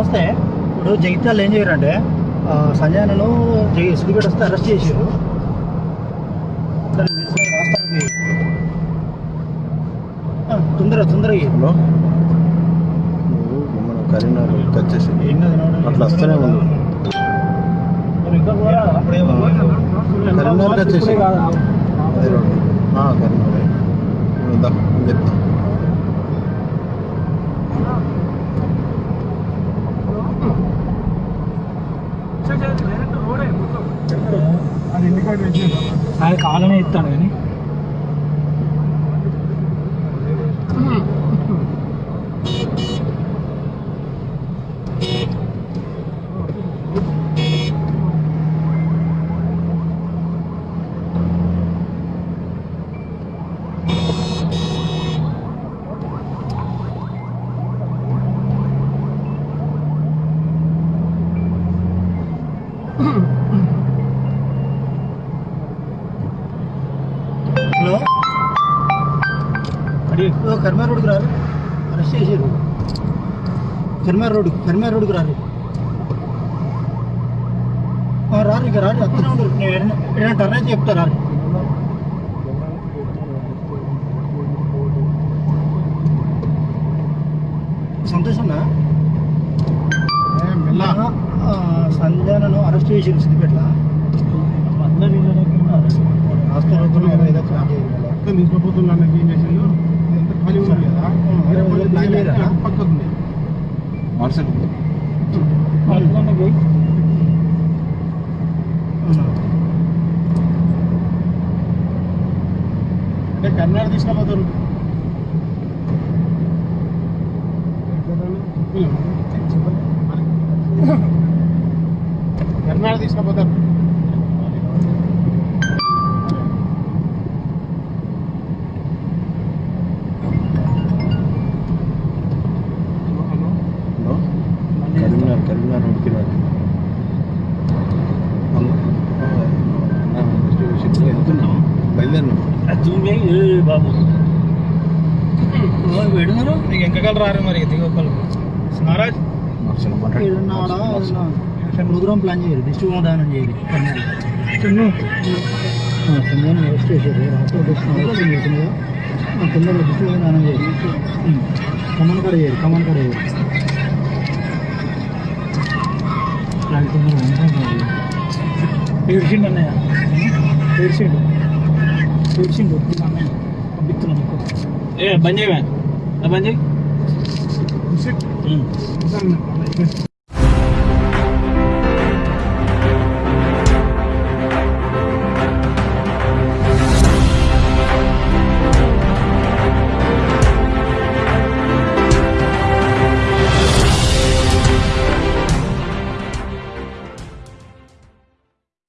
ఇప్పుడు జగిత్యాలు ఏం చేయరంటే సంజయనను సిద్దిపేట వస్తే అరెస్ట్ చేశారు. తొందరగా చేయి. హలో. మన కరీంనగర్. అట్లా వస్తూనే ఉంది? కరీంనగర్కి వచ్చేసి ఇప్పుడే కాదా? అదే రోడ్డు. ఆ, కరీంనగర్ నువ్వు దా, నేను చెప్తా ఆయన కాలనే ఇస్తాడు కానీ. హలో. అడి కర్మార్ రోడ్డుకు రారు. అరెస్ట్ చేసారు కర్మార్ రోడ్డు కర్మార్ రోడ్డుకు రారు. రారు ఇక రారు. అత్తనే ఉండరు నేను ఏదైనా- టర్న్ అయితే చెప్తా రారు. సంతోషంగా సంజయనను అరెస్ట్ చేసారు సిద్దిపేట ప్లాన్ చేయాలి తీసుకుపోతున్నాను ఏం చేసిండు ఇదంతా ఖాళీ ఉంది కదా? అదే వాళ్ళు ప్లాన్ చేయరా? పక్కకు ఉంది వాట్సాప్ అంటే కర్ణాటక తీసుకుపోతారు కర్ణాటక తీసుకుపోతారు హలో కరీంనగర్ కరీంనగర్ రోడ్కి రాదు వెళ్తున్నాం బయలుదేరినాం బాబు. ఎంకగలు రారు మరి దిగొక్కలు ప్రోగ్రామ్ ప్లాన్ చేయరు డిస్ట్రిక్ట్ దానం సంజయ్ అరెస్ట్ చేశారు రాష్ట్ర తొందరగా డిస్ట్రిక్ట్ దానం చేయరు కమన్ కాడ చేయరు కమన్ కాడ చేయరు ఏడ్చిండు అన్నయ్య? ఏడ్చిండు? 친구 그 다음에 어, 미끄러니까 예 반장이면 아 반장이? 무슨? 응 이상한 거안